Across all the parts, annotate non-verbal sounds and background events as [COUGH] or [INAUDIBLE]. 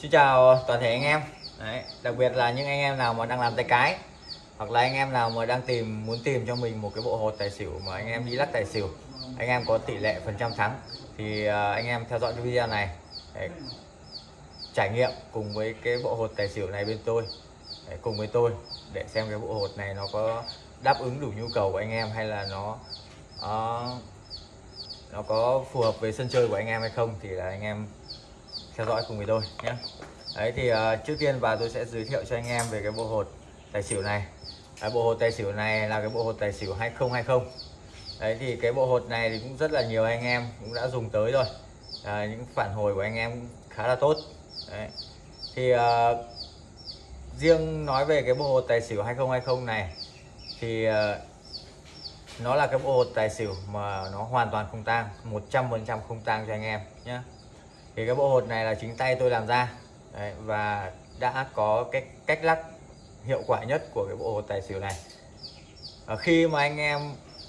Xin chào toàn thể anh em. Đấy, đặc biệt là những anh em nào mà đang làm tay cái hoặc là anh em nào mà đang tìm muốn tìm cho mình một cái bộ hột tài xỉu mà anh em đi lắc tài xỉu anh em có tỷ lệ phần trăm thắng thì à, anh em theo dõi cái video này để trải nghiệm cùng với cái bộ hột tài xỉu này bên tôi để cùng với tôi để xem cái bộ hột này nó có đáp ứng đủ nhu cầu của anh em hay là nó uh, nó có phù hợp với sân chơi của anh em hay không thì là anh em theo dõi cùng với tôi nhé. Đấy thì uh, trước tiên và tôi sẽ giới thiệu cho anh em về cái bộ hột tài xỉu này. Đấy, bộ hột tài xỉu này là cái bộ hột tài xỉu 2020 đấy thì cái bộ hột này thì cũng rất là nhiều anh em cũng đã dùng tới rồi. À, những phản hồi của anh em khá là tốt. Đấy. Thì uh, riêng nói về cái bộ hột tài xỉu 2020 này thì uh, nó là cái bộ hột tài xỉu mà nó hoàn toàn không tang 100% không tang cho anh em nhé thì cái bộ hột này là chính tay tôi làm ra. Đấy, và đã có cái cách lắc hiệu quả nhất của cái bộ hột tài xỉu này. À, khi mà anh em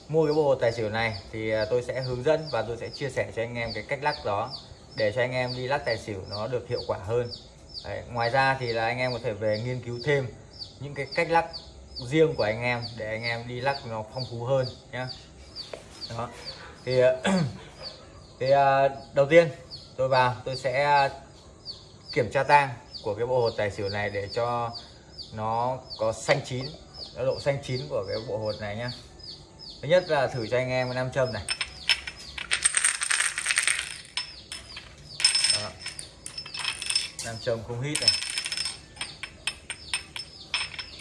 mua cái bộ hột tài xỉu này thì à, tôi sẽ hướng dẫn và tôi sẽ chia sẻ cho anh em cái cách lắc đó để cho anh em đi lắc tài xỉu nó được hiệu quả hơn. Đấy, ngoài ra thì là anh em có thể về nghiên cứu thêm những cái cách lắc riêng của anh em để anh em đi lắc nó phong phú hơn nhé đó. Thì à, [CLEARS THROAT] thì à, đầu tiên tôi vào, tôi sẽ à, kiểm tra tang của cái bộ hột tài xỉu này để cho nó có xanh chín độ xanh chín của cái bộ hột này nhá thứ nhất là thử cho anh em cái nam châm này Đó. nam châm không hít này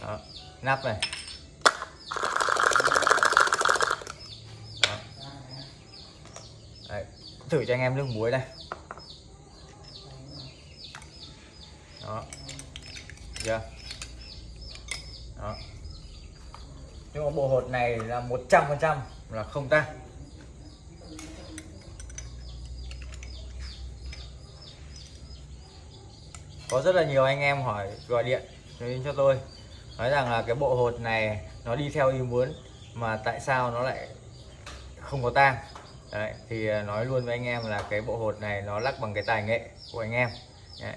Đó. nắp này Đó. Đấy. thử cho anh em nước muối này đó. Chưa? Đó. Nhưng mà bộ hột này là 100 phần trăm là không tan. có rất là nhiều anh em hỏi gọi điện đến cho tôi nói rằng là cái bộ hột này nó đi theo ý muốn mà tại sao nó lại không có tang? Đấy, thì ờ, nói luôn với anh em là cái bộ hột này nó lắc bằng cái tài nghệ của anh em. Đấy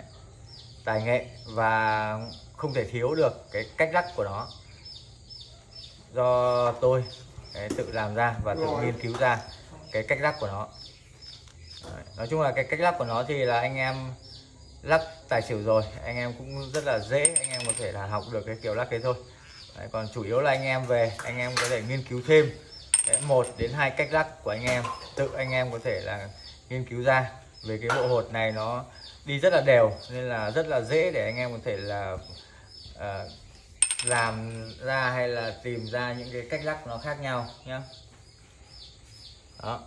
tài nghệ và không thể thiếu được cái cách lắc của nó. Do tôi đấy, tự làm ra và tự nghiên cứu ra cái cách lắc của nó. Đấy, nói chung là cái cách lắc của nó thì là anh em lắc tài xỉu rồi anh em cũng rất là dễ anh em có thể là học được cái kiểu lắc đấy thôi. Đấy, còn chủ yếu là anh em về anh em có thể nghiên cứu thêm đấy, một đến hai cách lắc của anh em tự anh em có thể là nghiên cứu ra về cái bộ hột này nó đi rất là đều nên là rất là dễ để anh em có thể là uh, làm ra hay là tìm ra những cái cách lắc nó khác nhau nhé đó.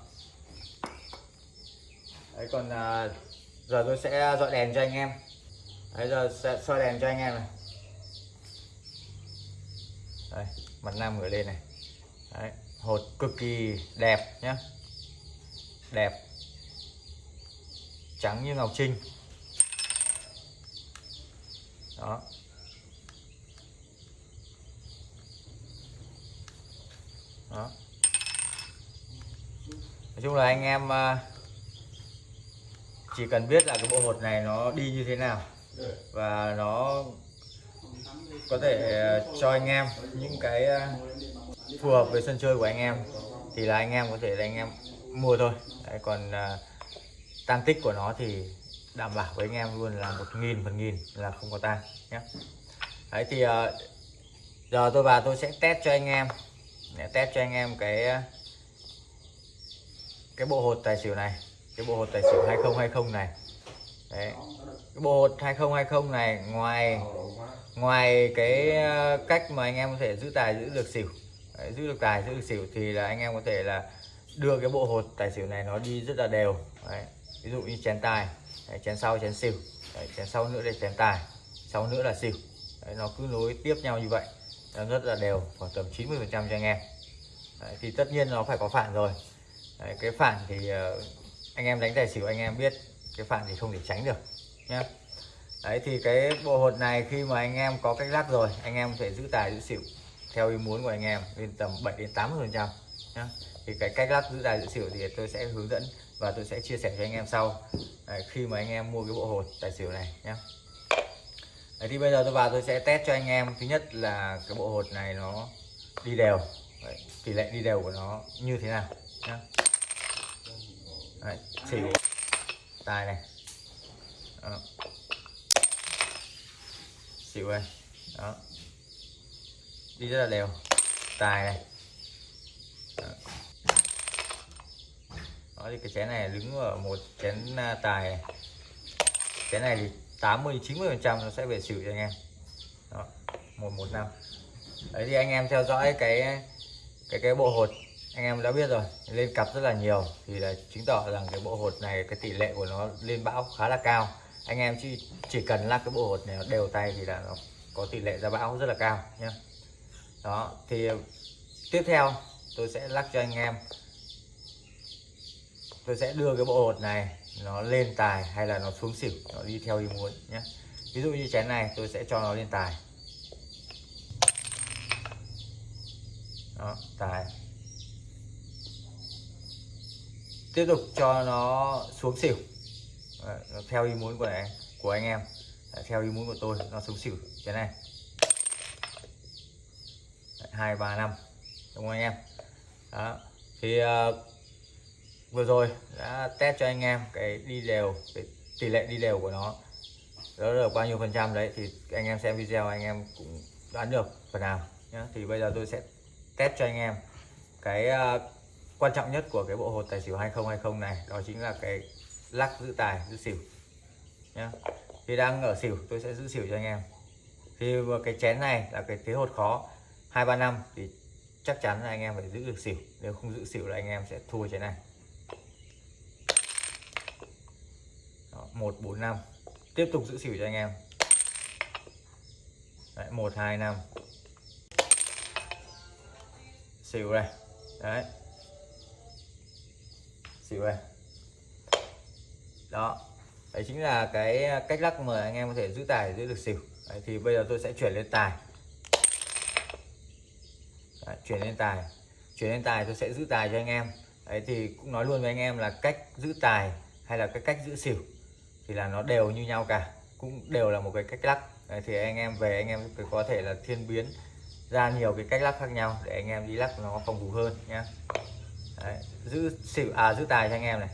Đấy còn uh, giờ tôi sẽ dọi đèn cho anh em. Đấy giờ sẽ soi đèn cho anh em này. Đây mặt nam gửi lên này. Đấy hột cực kỳ đẹp nhé đẹp. Trắng như ngọc trinh đó. Đó. Nói chung là anh em à, chỉ cần biết là cái bộ hột này nó đi như thế nào và nó có thể à, cho anh em những cái à, phù hợp với sân chơi của anh em thì là anh em có thể là anh em mua thôi. Đấy, còn uh, tăng tích của nó thì đảm bảo với anh em luôn là một nghìn phần nghìn là không có tan nhé. Đấy thì ờ, giờ tôi vào tôi sẽ test cho anh em. Để test cho anh em cái cái bộ hột tài xỉu này cái bộ hột tài xỉu 2020 này. Đấy cái bộ hột 2020 này ngoài ngoài cái ờ, cách mà anh em có thể giữ tài giữ được xỉu đấy, giữ được tài giữ được xỉu thì là anh em có thể là đưa cái bộ hột tài xỉu này nó đi rất là đều. Đấy. ví dụ như chén tài đấy, chén sau chén xỉu. Đấy, chén sau nữa là chén tài sau nữa là xỉu. Đấy, nó cứ nối tiếp nhau như vậy. Nó rất là đều khoảng tầm 90 phần trăm cho anh em. Đấy, thì tất nhiên nó phải có phản rồi. Đấy, cái phản thì ờ, anh em đánh tài xỉu anh em biết cái phản thì không thể tránh được nhé đấy thì cái bộ hột này khi mà anh em có cách lắc rồi anh em có thể giữ tài giữ xỉu theo ý muốn của anh em lên tầm 7 đến 80 phần trăm thì cái cách lắc giữ tài giữ xỉu thì tôi sẽ hướng dẫn và tôi sẽ chia sẻ cho anh em sau. Đấy, khi mà anh em mua cái bộ hột tài xỉu này nhé Đấy, thì bây giờ tôi vào tôi sẽ test cho anh em. Thứ nhất là cái bộ hột này nó đi đều. Đấy, tỷ lệ đi đều của nó như thế nào nhé Đấy, xỉu tài này. Đó. xỉu này đó. Đi rất là đều. Tài này đó. đó thì cái chén này đứng ở một chén à, tài. Này. chén này thì 80 90 phần trăm nó sẽ về xỉu cho anh em. Đó, một một, năm. Đấy, thì anh em theo dõi cái cái cái bộ hột. Anh em đã biết rồi, lên cặp rất là nhiều. Thì là chứng tỏ rằng cái bộ hột này, cái tỷ lệ của nó lên bão khá là cao. Anh em chỉ chỉ cần lắc cái bộ hột này đều tay thì là nó có tỷ lệ ra bão rất là cao nhé đó, thì tiếp theo tôi sẽ lắc cho anh em tôi sẽ đưa cái bộ hột này nó lên tài hay là nó xuống xỉu nó đi theo ý muốn nhé. Ví dụ như chén này tôi sẽ cho nó lên tài. Đó tài. Tiếp tục cho nó xuống xỉu. Đấy, nó theo ý muốn của này, của anh em. Đấy, theo ý muốn của tôi nó xuống xỉu chén này. Hai ba năm. Đúng không anh em? Đó thì uh, vừa rồi đã test cho anh em cái đi đều cái tỷ lệ đi đều của nó. Đó là bao nhiêu phần trăm đấy thì anh em xem video anh em cũng đoán được phần nào nhé thì bây giờ tôi sẽ test cho anh em cái uh, quan trọng nhất của cái bộ hột tài xỉu 2020 này đó chính là cái lắc giữ tài giữ xỉu nhé thì đang ở xỉu tôi sẽ giữ xỉu cho anh em. Thì cái chén này là cái thế hột khó hai ba năm thì chắc chắn là anh em phải giữ được xỉu. Nếu không giữ xỉu là anh em sẽ thua chén này. Một bốn năm. Tiếp tục giữ xỉu cho anh em. Đấy, một hai năm. Xỉu này. Đấy. Xỉu này. Đó. Đấy chính là cái cách lắc mà anh em có thể giữ tài giữ được xỉu. Đấy, thì bây giờ tôi sẽ chuyển lên tài. Đấy, chuyển lên tài. Chuyển lên tài tôi sẽ giữ tài cho anh em. Đấy thì cũng nói luôn với anh em là cách giữ tài hay là cái cách giữ xỉu thì là nó đều như nhau cả cũng đều là một cái cách lắc. Đấy, thì anh em về anh em có thể là thiên biến ra nhiều cái cách lắc khác nhau để anh em đi lắc nó phòng thủ hơn nhá. Đấy, giữ xỉu à giữ tài cho anh em này.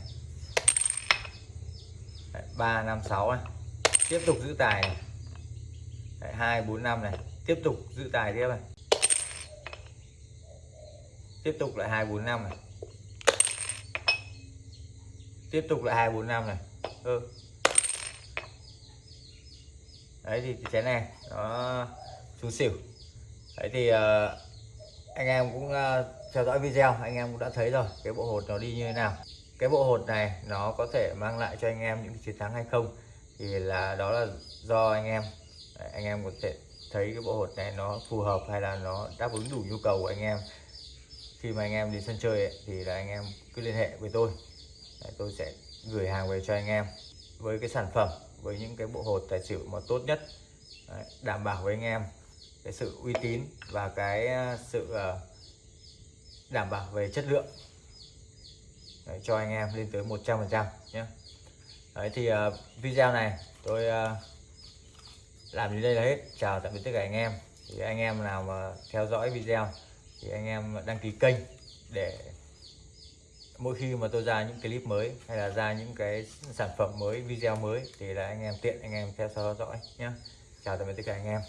Ba năm sáu này. Tiếp tục giữ tài này. Hai bốn năm này. Tiếp tục giữ tài tiếp này. Tiếp tục lại hai bốn năm này. Tiếp tục lại hai bốn năm này. Ừ đấy thì cái này nó xuống xỉu. Đấy thì uh, anh em cũng uh, theo dõi video anh em cũng đã thấy rồi cái bộ hột nó đi như thế nào. Cái bộ hột này nó có thể mang lại cho anh em những chiến thắng hay không thì là đó là do anh em. Đấy, anh em có thể thấy cái bộ hột này nó phù hợp hay là nó đáp ứng đủ nhu cầu của anh em. Khi mà anh em đi sân chơi ấy, thì là anh em cứ liên hệ với tôi. Đấy, tôi sẽ gửi hàng về cho anh em với cái sản phẩm với những cái bộ hột tài xỉu mà tốt nhất đấy, đảm bảo với anh em cái sự uy tín và cái ờ, sự ờ, đảm bảo về chất lượng. Đấy, cho anh em lên tới 100 phần trăm nhé. Đấy thì uh, video này tôi uh, làm đến đây là hết. Chào tạm biệt tất cả anh em. Thì anh em nào mà theo dõi video thì anh em đăng ký kênh để mỗi khi mà tôi ra những clip mới hay là ra những cái sản phẩm mới, video mới thì là anh em tiện, anh em theo dõi nhé chào tạm biệt tất cả anh em.